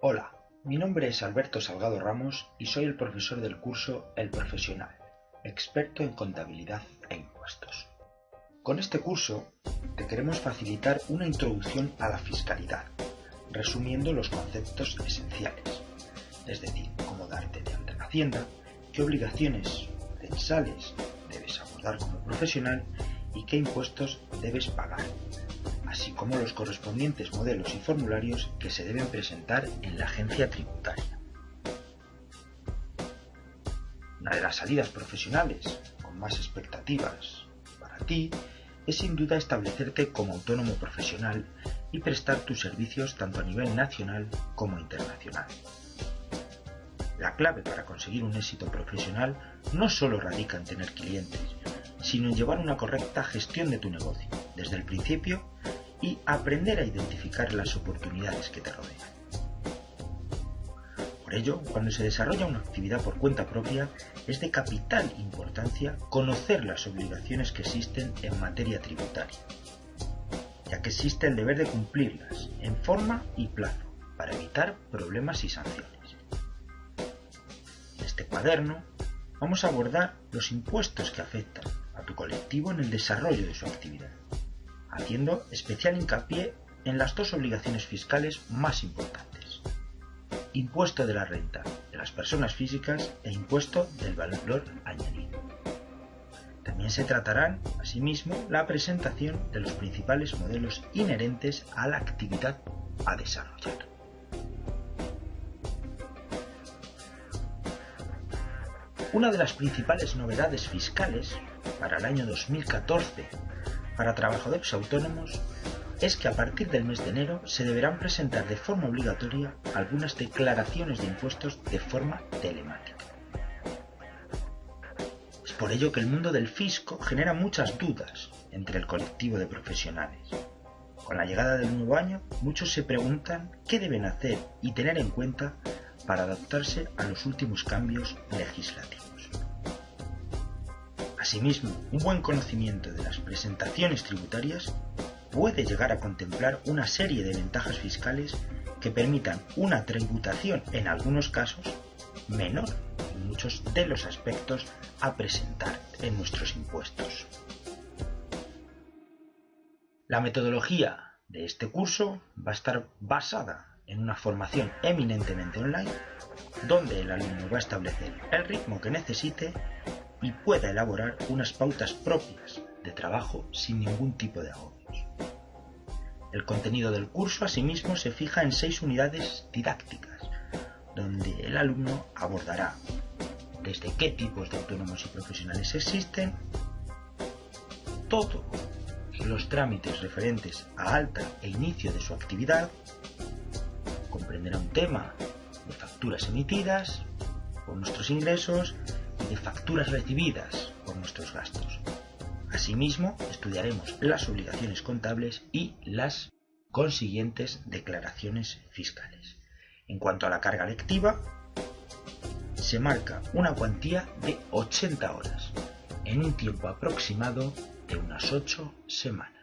Hola, mi nombre es Alberto Salgado Ramos y soy el profesor del curso El Profesional, experto en contabilidad e impuestos. Con este curso te queremos facilitar una introducción a la fiscalidad, resumiendo los conceptos esenciales, es decir, cómo darte de ante la Hacienda, qué obligaciones censales debes abordar como profesional y qué impuestos debes pagar así como los correspondientes modelos y formularios que se deben presentar en la agencia tributaria. Una de las salidas profesionales con más expectativas para ti es sin duda establecerte como autónomo profesional y prestar tus servicios tanto a nivel nacional como internacional. La clave para conseguir un éxito profesional no solo radica en tener clientes, sino en llevar una correcta gestión de tu negocio, desde el principio y aprender a identificar las oportunidades que te rodean. Por ello, cuando se desarrolla una actividad por cuenta propia, es de capital importancia conocer las obligaciones que existen en materia tributaria, ya que existe el deber de cumplirlas en forma y plazo para evitar problemas y sanciones. En este cuaderno vamos a abordar los impuestos que afectan a tu colectivo en el desarrollo de su actividad haciendo especial hincapié en las dos obligaciones fiscales más importantes. Impuesto de la renta de las personas físicas e impuesto del valor añadido. También se tratarán, asimismo, la presentación de los principales modelos inherentes a la actividad a desarrollar. Una de las principales novedades fiscales para el año 2014 para trabajadores autónomos es que a partir del mes de enero se deberán presentar de forma obligatoria algunas declaraciones de impuestos de forma telemática. Es por ello que el mundo del fisco genera muchas dudas entre el colectivo de profesionales. Con la llegada del nuevo año, muchos se preguntan qué deben hacer y tener en cuenta para adaptarse a los últimos cambios legislativos. Asimismo, un buen conocimiento de las presentaciones tributarias puede llegar a contemplar una serie de ventajas fiscales que permitan una tributación en algunos casos menor en muchos de los aspectos a presentar en nuestros impuestos. La metodología de este curso va a estar basada en una formación eminentemente online donde el alumno va a establecer el ritmo que necesite y pueda elaborar unas pautas propias de trabajo sin ningún tipo de agobios. El contenido del curso asimismo se fija en seis unidades didácticas, donde el alumno abordará desde qué tipos de autónomos y profesionales existen, todos los trámites referentes a alta e inicio de su actividad, comprenderá un tema de facturas emitidas, por nuestros ingresos de facturas recibidas por nuestros gastos. Asimismo, estudiaremos las obligaciones contables y las consiguientes declaraciones fiscales. En cuanto a la carga lectiva, se marca una cuantía de 80 horas, en un tiempo aproximado de unas 8 semanas.